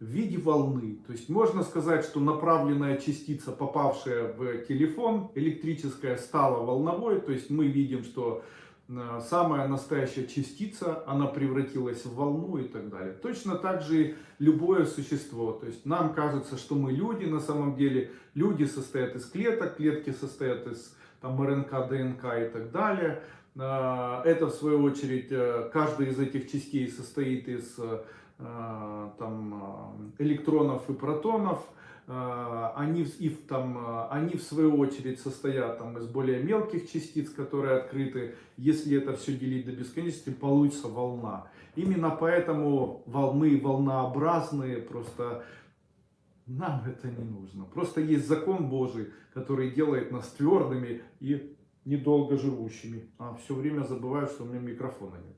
в виде волны. То есть можно сказать, что направленная частица, попавшая в телефон электрическая, стала волновой. То есть мы видим, что самая настоящая частица, она превратилась в волну и так далее. Точно так же и любое существо. То есть нам кажется, что мы люди, на самом деле люди состоят из клеток, клетки состоят из там, РНК, ДНК и так далее. Э, это в свою очередь, э, каждая из этих частей состоит из Э, там, э, электронов и протонов, э, они, и, там, они в свою очередь состоят там, из более мелких частиц, которые открыты. Если это все делить до бесконечности, получится волна. Именно поэтому волны волнообразные, просто нам это не нужно. Просто есть закон Божий, который делает нас твердыми и недолго живущими. А все время забываю, что у меня микрофона нет.